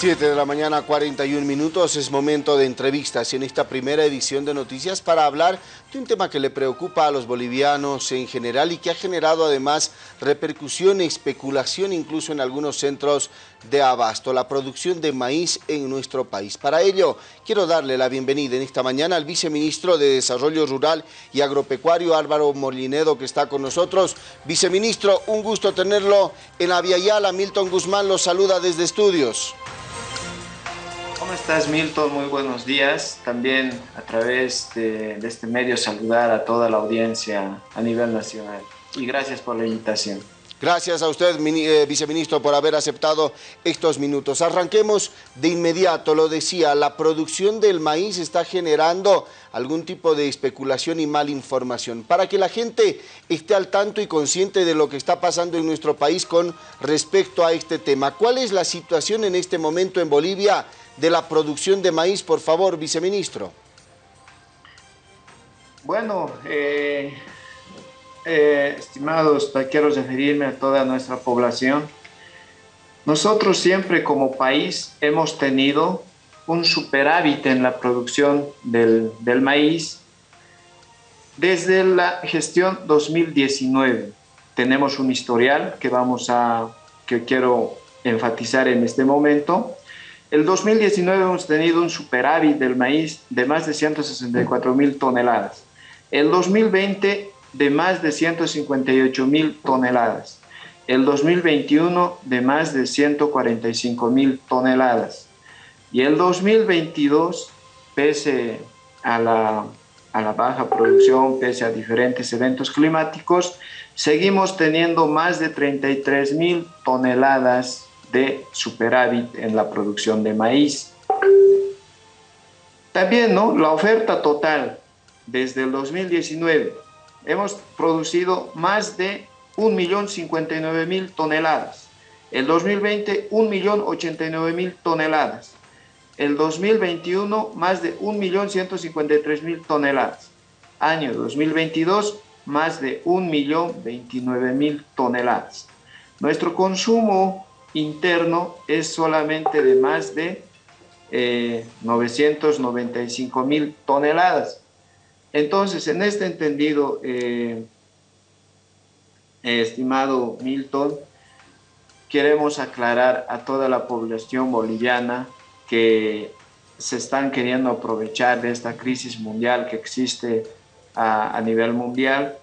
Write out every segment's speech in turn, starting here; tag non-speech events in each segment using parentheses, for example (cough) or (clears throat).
7 de la mañana, 41 minutos, es momento de entrevistas en esta primera edición de Noticias para hablar de un tema que le preocupa a los bolivianos en general y que ha generado además repercusión y especulación incluso en algunos centros de abasto, la producción de maíz en nuestro país. Para ello, quiero darle la bienvenida en esta mañana al viceministro de Desarrollo Rural y Agropecuario, Álvaro Molinedo, que está con nosotros. Viceministro, un gusto tenerlo en Aviala. Milton Guzmán los saluda desde estudios. ¿Cómo estás, Milton? Muy buenos días. También a través de, este medio saludar a toda la audiencia a nivel nacional. Y gracias por la invitación. Gracias a usted, eh, viceministro, por haber aceptado estos minutos. Arranquemos de inmediato, lo decía, la producción del maíz está generando algún tipo de especulación y mala información. Para que la gente esté al tanto y consciente de lo que está pasando en nuestro país con respecto a este tema. ¿Cuál es la situación en este momento en Bolivia de la producción de maíz, por favor, viceministro? Bueno, eh, eh, estimados, quiero referirme a toda nuestra población. Nosotros siempre como país hemos tenido un superávit en la producción del, del maíz desde la gestión 2019. Tenemos un historial que vamos a, que quiero enfatizar en este momento. El 2019 hemos tenido un superávit del maíz de más de 164 mil toneladas. El 2020 de más de 158 mil toneladas. El 2021 de más de 145 mil toneladas. Y el 2022, pese a la, a la baja producción, pese a diferentes eventos climáticos, seguimos teniendo más de 33 mil toneladas de superávit en la producción de maíz. También ¿no? la oferta total desde el 2019 hemos producido más de 1.059.000 toneladas. El 2020, 1.089.000 toneladas. El 2021, más de 1.153.000 toneladas. Año 2022, más de 1.029.000 toneladas. Nuestro consumo interno es solamente de más de eh, 995.000 toneladas. Entonces, en este entendido, eh, estimado Milton, queremos aclarar a toda la población boliviana que se están queriendo aprovechar de esta crisis mundial que existe a, nivel mundial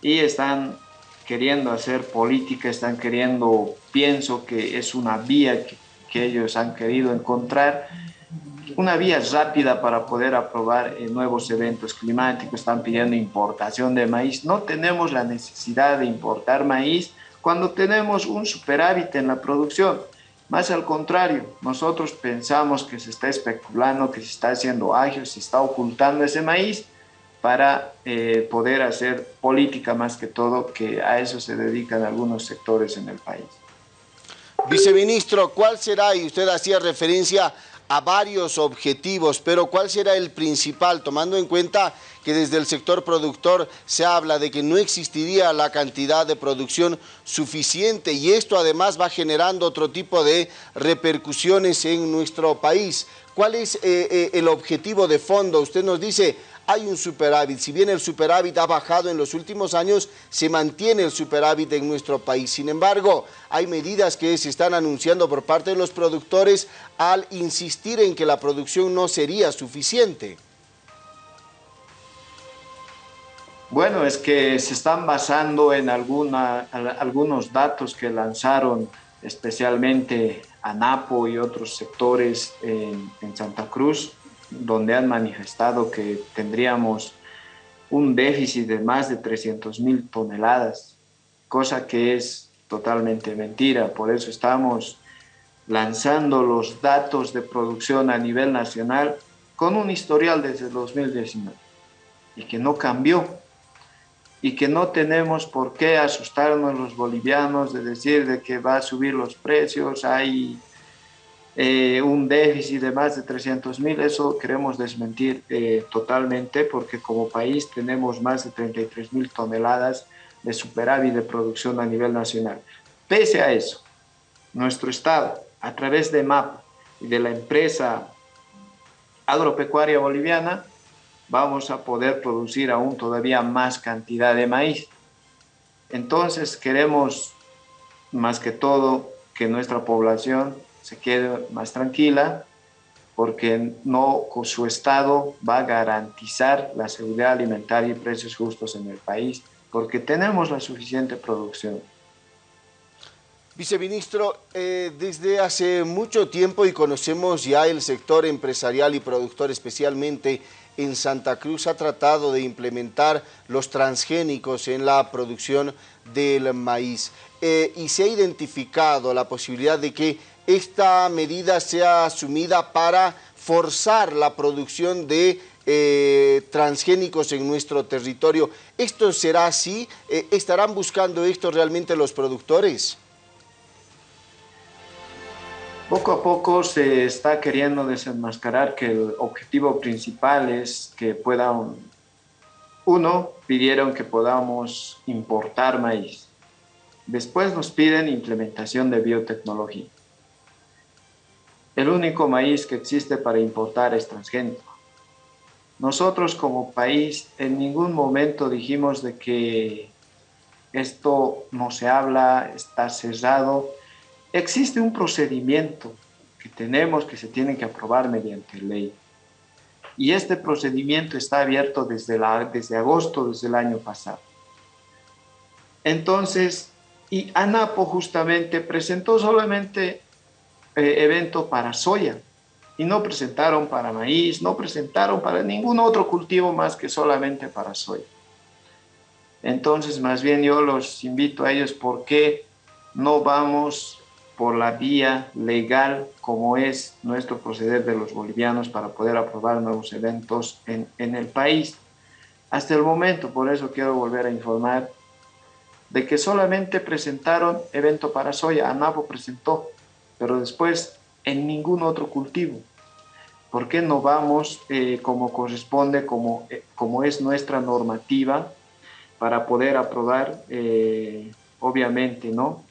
y están queriendo hacer política, están queriendo, pienso que es una vía que ellos han querido encontrar una vía rápida para poder aprobar eh, nuevos eventos climáticos, están pidiendo importación de maíz. No tenemos la necesidad de importar maíz cuando tenemos un superávit en la producción. Más al contrario, nosotros pensamos que se está especulando, que se está haciendo ágil, se está ocultando ese maíz para eh, poder hacer política más que todo, que a eso se dedican algunos sectores en el país. Viceministro, ¿cuál será, y usted hacía referencia a varios objetivos, pero ¿cuál será el principal? Tomando en cuenta que desde el sector productor se habla de que no existiría la cantidad de producción suficiente y esto además va generando otro tipo de repercusiones en nuestro país. ¿Cuál es eh, eh, el objetivo de fondo? Usted nos dice, hay un superávit. Si bien el superávit ha bajado en los últimos años, se mantiene el superávit en nuestro país. Sin embargo, hay medidas que se están anunciando por parte de los productores al insistir en que la producción no sería suficiente. Bueno, es que se están basando en alguna, algunos datos que lanzaron especialmente ANAPO y otros sectores en, en Santa Cruz, donde han manifestado que tendríamos un déficit de más de 300 mil toneladas, cosa que es totalmente mentira. Por eso estamos lanzando los datos de producción a nivel nacional con un historial desde 2019 y que no cambió y que no tenemos por qué asustarnos los bolivianos de decir de que va a subir los precios, hay eh, un déficit de más de 300 mil, eso queremos desmentir eh, totalmente porque como país tenemos más de 33 mil toneladas de superávit de producción a nivel nacional. Pese a eso, nuestro Estado, a través de MAP, y de la empresa agropecuaria boliviana, vamos a poder producir aún todavía más cantidad de maíz. Entonces queremos más que todo que nuestra población se quede más tranquila porque no su Estado va a garantizar la seguridad alimentaria y precios justos en el país, porque tenemos la suficiente producción. Viceministro, eh, desde hace mucho tiempo y conocemos ya el sector empresarial y productor, especialmente en Santa Cruz, ha tratado de implementar los transgénicos en la producción del maíz. Eh, y se ha identificado la posibilidad de que esta medida sea asumida para forzar la producción de eh, transgénicos en nuestro territorio. ¿Esto será así? ¿Estarán buscando esto realmente los productores? Poco a poco se está queriendo desenmascarar que el objetivo principal es que puedan, uno, pidieron que podamos importar maíz. Después nos piden implementación de biotecnología. El único maíz que existe para importar es transgénico. Nosotros como país en ningún momento dijimos de que esto no se habla, está cerrado, Existe un procedimiento que tenemos que se tiene que aprobar mediante ley. Y este procedimiento está abierto desde, la, desde agosto desde el año pasado. Entonces, y ANAPO justamente presentó solamente eh, evento para soya y no presentaron para maíz, no presentaron para ningún otro cultivo más que solamente para soya. Entonces, más bien yo los invito a ellos porque no vamos por la vía legal como es nuestro proceder de los bolivianos para poder aprobar nuevos eventos en, en el país. Hasta el momento, por eso quiero volver a informar, de que solamente presentaron evento para soya, ANAPO presentó, pero después en ningún otro cultivo. ¿Por qué no vamos eh, como corresponde, como, eh, como es nuestra normativa, para poder aprobar, eh, obviamente, ¿no?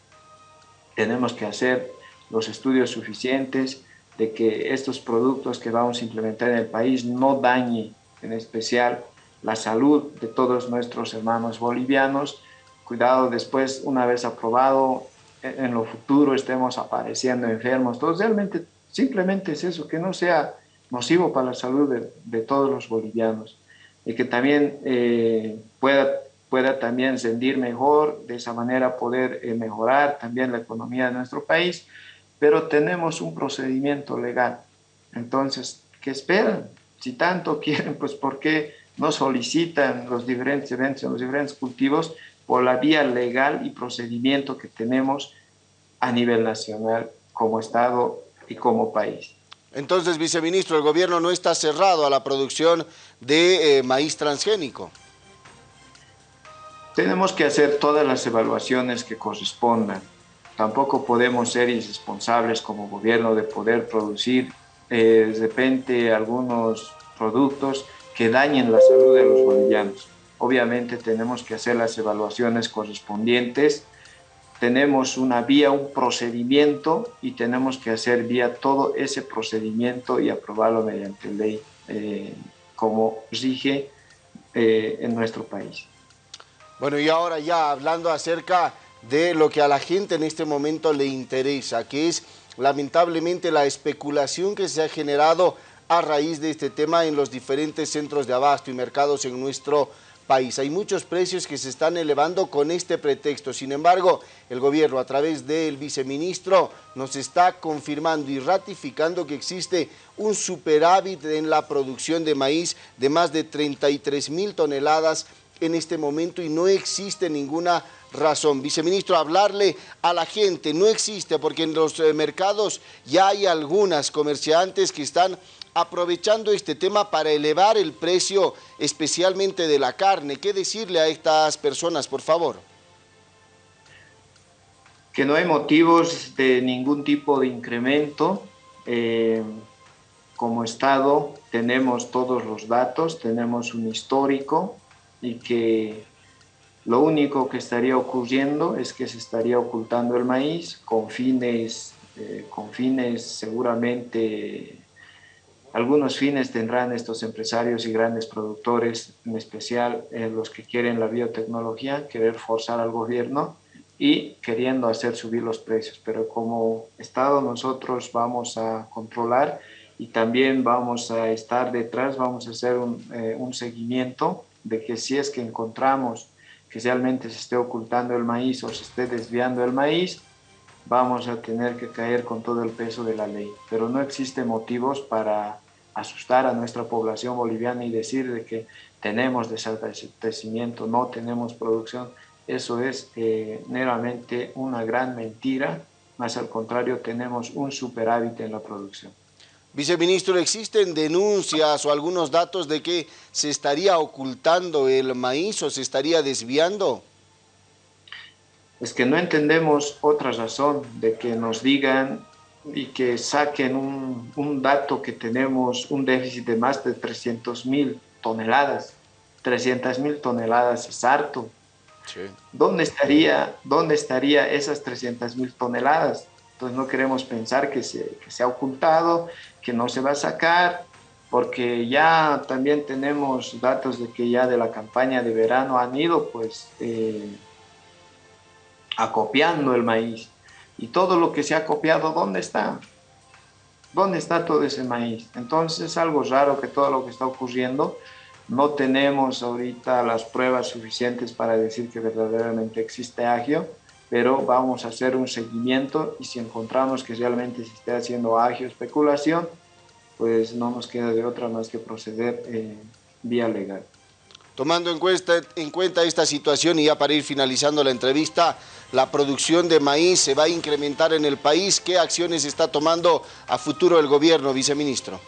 tenemos que hacer los estudios suficientes de que estos productos que vamos a implementar en el país no dañen en especial la salud de todos nuestros hermanos bolivianos. Cuidado después, una vez aprobado, en lo futuro estemos apareciendo enfermos. Entonces, realmente, simplemente es eso, que no sea nocivo para la salud de, todos los bolivianos y que también eh, pueda pueda también sentir mejor, de esa manera poder eh, mejorar también la economía de nuestro país, pero tenemos un procedimiento legal. Entonces, ¿qué esperan? Si tanto (laughs) quieren, pues ¿por qué no solicitan los diferentes eventos los diferentes cultivos por la vía legal y procedimiento que tenemos a nivel nacional como Estado y como país? Entonces, viceministro, el gobierno no está cerrado a la producción de eh, maíz transgénico. Tenemos que hacer todas las evaluaciones que correspondan. Tampoco podemos ser irresponsables como gobierno de poder producir eh, de repente algunos productos que dañen la salud de los bolivianos. Obviamente tenemos que hacer las evaluaciones correspondientes, tenemos una vía, un procedimiento y tenemos que hacer vía todo ese procedimiento y aprobarlo mediante ley eh, como rige eh, en nuestro país. Bueno, y ahora ya hablando acerca de lo que a la gente en este momento le interesa, que es lamentablemente la especulación que se ha generado a raíz de este tema en los diferentes centros de abasto y mercados en nuestro país. Hay muchos precios que se están elevando con este pretexto. Sin embargo, el gobierno a través del viceministro nos está confirmando y ratificando que existe un superávit en la producción de maíz de más de 33 mil toneladas en este momento y no existe ninguna razón. Viceministro, hablarle a la gente no existe porque en los eh, mercados ya hay algunas comerciantes que están aprovechando este tema para elevar el precio especialmente de la carne. ¿Qué decirle a estas personas, por favor? Que no hay motivos de ningún tipo de incremento. Eh, como Estado tenemos todos los datos, tenemos un histórico, y que lo único que estaría ocurriendo es que se estaría ocultando el maíz con fines con fines seguramente algunos fines tendrán estos empresarios y grandes productores, en especial eh, los que quieren la biotecnología, querer forzar al gobierno y queriendo hacer subir los precios. Pero como Estado nosotros vamos a controlar y también vamos a estar detrás, vamos a hacer un, eh, un seguimiento de que si es que encontramos que realmente se esté ocultando el maíz o se esté desviando el maíz, vamos a tener que caer con todo el peso de la ley. Pero no existen motivos para asustar a nuestra población boliviana y decir de que tenemos desabastecimiento, no tenemos producción, eso es eh, meramente una gran mentira, más al contrario tenemos un superávit en la producción. Viceministro, ¿existen denuncias o algunos datos de que se estaría ocultando el maíz o se estaría desviando? Es que no entendemos otra razón de que nos digan y que saquen un, dato que tenemos un déficit de más de 300 mil toneladas. 300 mil toneladas es harto. ¿Dónde, estaría, ¿Dónde estaría esas 300 mil toneladas? Entonces no queremos pensar que se, que se, ha ocultado, que no se va a sacar, porque ya también tenemos datos de que ya de la campaña de verano han ido pues eh, acopiando el maíz. Y todo lo que se ha copiado, ¿dónde está? ¿Dónde está todo ese maíz? Entonces es algo raro que todo lo que está ocurriendo, no tenemos ahorita las pruebas suficientes para decir que verdaderamente existe agio, pero vamos a hacer un seguimiento y si encontramos que realmente se esté haciendo agio especulación, pues no nos queda de otra más que proceder eh, vía legal. Tomando en cuenta, en cuenta esta situación y ya para ir finalizando la entrevista, la producción de maíz se va a incrementar en el país. ¿Qué acciones está tomando a futuro el gobierno, viceministro?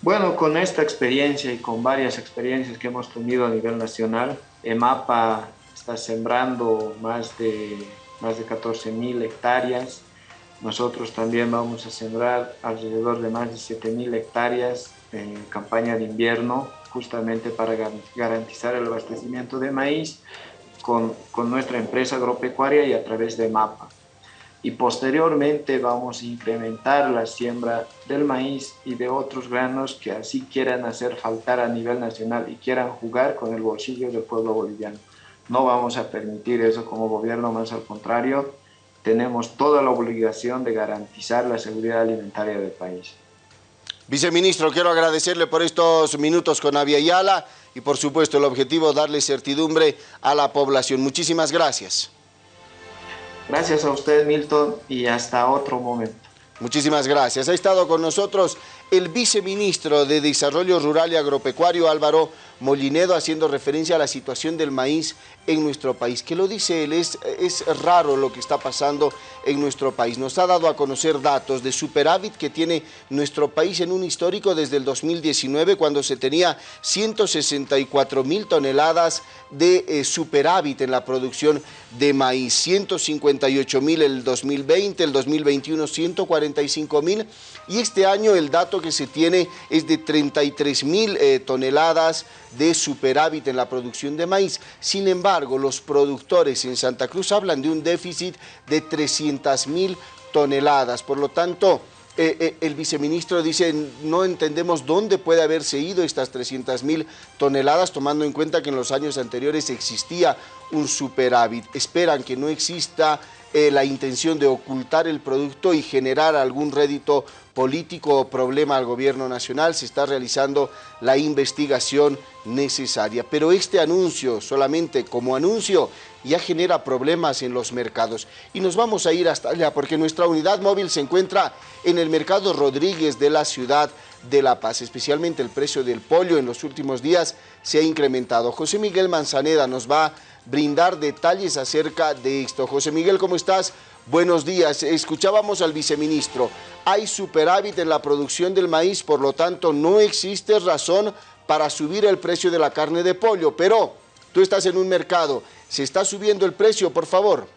Bueno, con esta experiencia y con varias experiencias que hemos tenido a nivel nacional, EMAPA está sembrando más de, más de 14 mil hectáreas. Nosotros también vamos a sembrar alrededor de más de 7 mil hectáreas en campaña de invierno, justamente para garantizar el abastecimiento de maíz con, con nuestra empresa agropecuaria y a través de MAPA. Y posteriormente vamos a incrementar la siembra del maíz y de otros granos que así quieran hacer faltar a nivel nacional y quieran jugar con el bolsillo del pueblo boliviano. No vamos a permitir eso como gobierno, más al contrario, tenemos toda la obligación de garantizar la seguridad alimentaria del país. Viceministro, quiero agradecerle por estos minutos con Avia Yala y por supuesto el objetivo darle certidumbre a la población. Muchísimas gracias. Gracias a usted, Milton, y hasta otro momento. Muchísimas gracias. Ha estado con nosotros el viceministro de Desarrollo Rural y Agropecuario, Álvaro Molinedo, haciendo referencia a la situación del maíz en nuestro país. ¿Qué lo dice él? Es, es raro lo que está pasando en nuestro país. Nos ha dado a conocer datos de superávit que tiene nuestro país en un histórico desde el 2019, cuando se tenía 164 mil toneladas de eh, superávit en la producción de maíz. 158 mil el 2020, el 2021 145 mil y este año el dato que se tiene es de 33 mil eh, toneladas de superávit en la producción de maíz. Sin embargo, los productores en Santa Cruz hablan de un déficit de 300 mil toneladas. Por lo tanto, eh, eh, el viceministro dice, no entendemos dónde puede haberse ido estas 300 mil toneladas, tomando en cuenta que en los años anteriores existía un superávit. Esperan que no exista eh, la intención de ocultar el producto y generar algún rédito político o problema al gobierno nacional, se está realizando la investigación necesaria. Pero este anuncio, solamente como anuncio, ya genera problemas en los mercados. Y nos vamos a ir hasta allá porque nuestra unidad móvil se encuentra en el mercado Rodríguez de la ciudad de La Paz. Especialmente el precio del pollo en los últimos días se ha incrementado. José Miguel Manzaneda nos va a brindar detalles acerca de esto. José Miguel, ¿cómo estás? Buenos días. Escuchábamos al viceministro. Hay superávit en la producción del maíz, por lo tanto no existe razón para subir el precio de la carne de pollo. Pero tú estás en un mercado. ¿Se está subiendo el precio, por favor?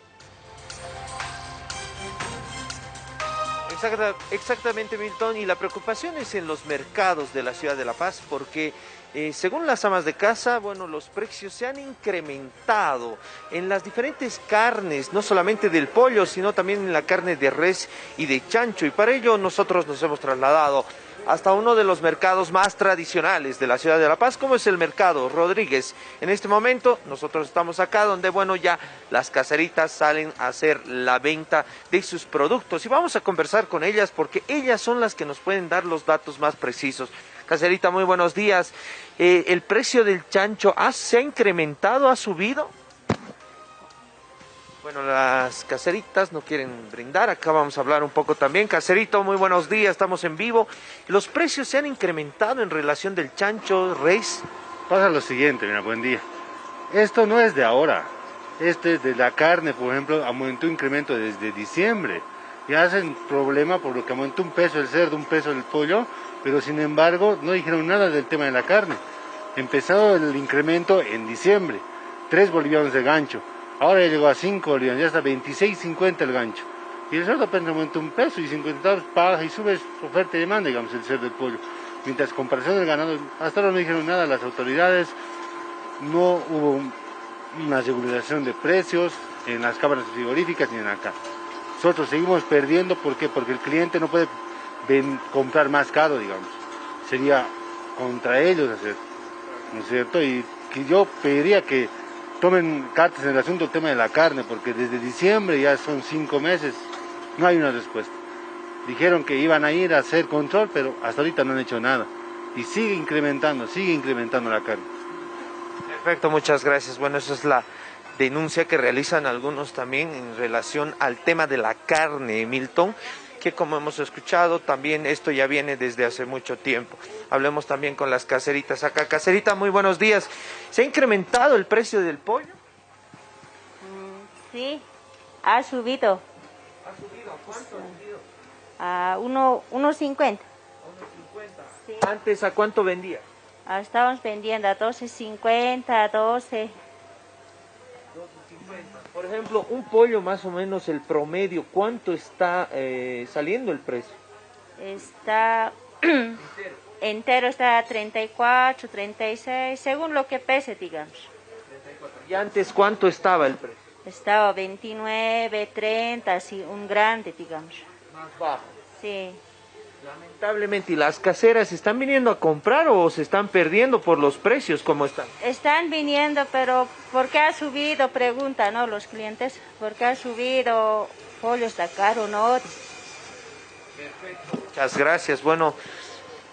Exactamente, Milton, y la preocupación es en los mercados de la ciudad de La Paz, porque eh, según las amas de casa, bueno, los precios se han incrementado en las diferentes carnes, no solamente del pollo, sino también en la carne de res y de chancho, y para ello nosotros nos hemos trasladado hasta uno de los mercados más tradicionales de la ciudad de La Paz, como es el mercado Rodríguez. En este momento nosotros estamos acá donde, bueno, ya las caseritas salen a hacer la venta de sus productos y vamos a conversar con ellas porque ellas son las que nos pueden dar los datos más precisos. Caserita, muy buenos días. Eh, ¿El precio del chancho se ha incrementado, ha subido? Bueno, las caseritas no quieren brindar, acá vamos a hablar un poco también. Caserito, muy buenos días, estamos en vivo. ¿Los precios se han incrementado en relación del chancho, reis? Pasa lo siguiente, mira, buen día. Esto no es de ahora, este es de la carne, por ejemplo, aumentó incremento desde diciembre. Y hacen problema por lo que aumentó un peso el cerdo, un peso el pollo, pero sin embargo no dijeron nada del tema de la carne. Empezó el incremento en diciembre, tres bolivianos de gancho Ahora llegó a 5 bolivianos, ya está 26.50 el gancho. Y el cerdo apenas aumenta un peso y 50 centavos paga y sube oferta y demanda, digamos, el cerdo del pollo. Mientras comparación del ganado, hasta ahora no dijeron nada las autoridades, no hubo una regulación de precios en las cámaras frigoríficas ni en acá. Nosotros seguimos perdiendo, ¿por qué? Porque el cliente no puede comprar más caro, digamos. Sería contra ellos hacer, ¿no es cierto? Y yo pediría que tomen cartas en el asunto del tema de la carne, porque desde diciembre ya son cinco meses, no hay una respuesta. Dijeron que iban a ir a hacer control, pero hasta ahorita no han hecho nada. Y sigue incrementando, sigue incrementando la carne. Perfecto, muchas gracias. Bueno, esa es la denuncia que realizan algunos también en relación al tema de la carne, Milton que como hemos escuchado, también esto ya viene desde hace mucho tiempo. Hablemos también con las caseritas acá. Caserita, muy buenos días. ¿Se ha incrementado el precio del pollo? Mm, sí, ha subido. ¿Ha subido? ¿Cuánto ha subido? A 1.50. Sí. ¿Antes a cuánto vendía? Ah, estábamos vendiendo a 12.50, 12. Por ejemplo, un pollo más o menos el promedio, ¿cuánto está eh, saliendo el precio? Está (clears throat) entero. está a 34, 36, según lo que pese, digamos. ¿Y antes cuánto estaba el precio? Estaba 29, 30, así, un grande, digamos. Más bajo. Sí. Lamentablemente, ¿y las caseras están viniendo a comprar o se están perdiendo por los precios como están? Están viniendo, pero ¿por qué ha subido? Preguntan, ¿no? Los clientes, ¿por qué ha subido? Pollo está caro, ¿no? Perfecto. Muchas gracias. Bueno,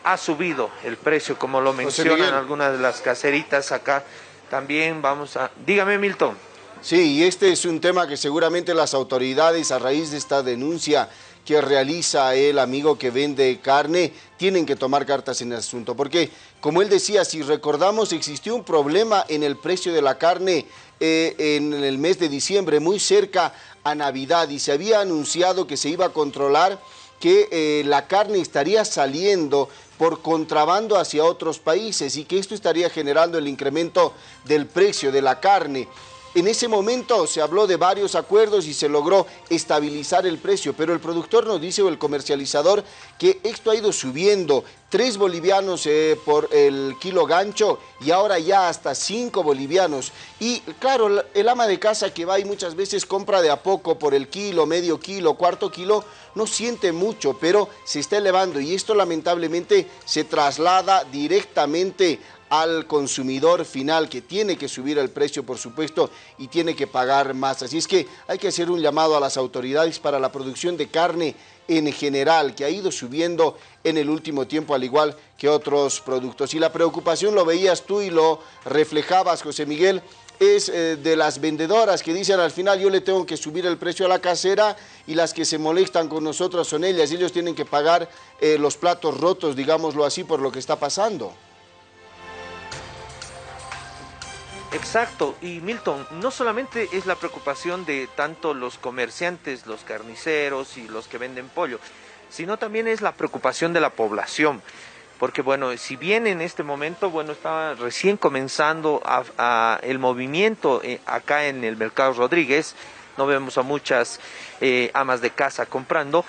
ha subido el precio, como lo mencionan algunas de las caseritas acá. También vamos a... Dígame, Milton. Sí, y este es un tema que seguramente las autoridades, a raíz de esta denuncia que realiza el amigo que vende carne, tienen que tomar cartas en el asunto. Porque, como él decía, si recordamos, existió un problema en el precio de la carne eh, en el mes de diciembre, muy cerca a Navidad, y se había anunciado que se iba a controlar que eh, la carne estaría saliendo por contrabando hacia otros países y que esto estaría generando el incremento del precio de la carne. En ese momento se habló de varios acuerdos y se logró estabilizar el precio, pero el productor nos dice, o el comercializador, que esto ha ido subiendo. Tres bolivianos eh, por el kilo gancho y ahora ya hasta cinco bolivianos. Y claro, el ama de casa que va y muchas veces compra de a poco por el kilo, medio kilo, cuarto kilo, no siente mucho, pero se está elevando y esto lamentablemente se traslada directamente al consumidor final que tiene que subir el precio, por supuesto, y tiene que pagar más. Así es que hay que hacer un llamado a las autoridades para la producción de carne en general, que ha ido subiendo en el último tiempo, al igual que otros productos. Y la preocupación lo veías tú y lo reflejabas, José Miguel, es eh, de las vendedoras que dicen al final yo le tengo que subir el precio a la casera y las que se molestan con nosotros son ellas, ellos tienen que pagar eh, los platos rotos, digámoslo así, por lo que está pasando. Exacto, y Milton, no solamente es la preocupación de tanto los comerciantes, los carniceros y los que venden pollo, sino también es la preocupación de la población. Porque bueno, si bien en este momento, bueno, estaba recién comenzando el movimiento eh, acá en el Mercado Rodríguez, no vemos a muchas eh, amas de casa comprando,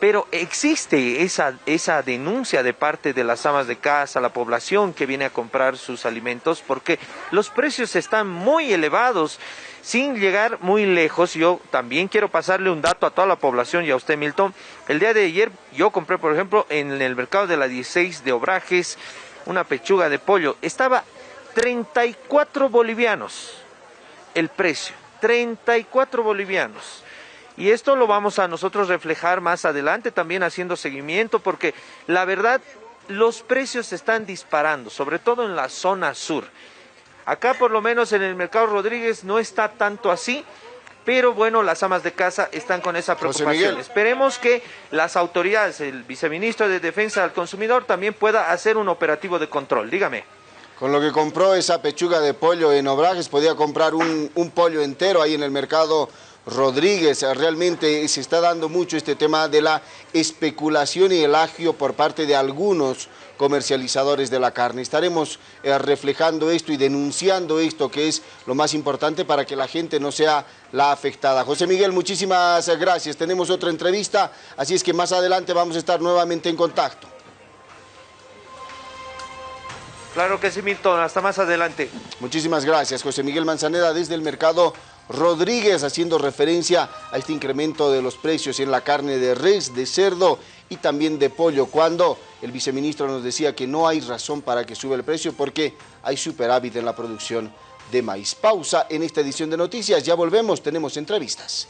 pero existe esa, esa denuncia de parte de las amas de casa, la población que viene a comprar sus alimentos, porque los precios están muy elevados. Sin llegar muy lejos, yo también quiero pasarle un dato a toda la población y a usted, Milton. El día de ayer yo compré, por ejemplo, en el mercado de la 16 de Obrajes, una pechuga de pollo. Estaba 34 bolivianos el precio, 34 bolivianos. Y esto lo vamos a nosotros reflejar más adelante también haciendo seguimiento porque la verdad los precios se están disparando, sobre todo en la zona sur. Acá por lo menos en el mercado Rodríguez no está tanto así, pero bueno, las amas de casa están con esa preocupación. Esperemos que las autoridades, el viceministro de Defensa del Consumidor también pueda hacer un operativo de control. Dígame. Con lo que compró esa pechuga de pollo en Obrajes, podía comprar un, un pollo entero ahí en el mercado Rodríguez. Realmente se está dando mucho este tema de la especulación y el agio por parte de algunos comercializadores de la carne. Estaremos eh, reflejando esto y denunciando esto que es lo más importante para que la gente no sea la afectada. José Miguel, muchísimas gracias. Tenemos otra entrevista, así es que más adelante vamos a estar nuevamente en contacto. Claro que sí, Milton. Hasta más adelante. Muchísimas gracias, José Miguel Manzaneda, desde el mercado Rodríguez, haciendo referencia a este incremento de los precios en la carne de res, de cerdo y también de pollo, cuando el viceministro nos decía que no hay razón para que suba el precio porque hay superávit en la producción de maíz. Pausa en esta edición de noticias, ya volvemos, tenemos entrevistas.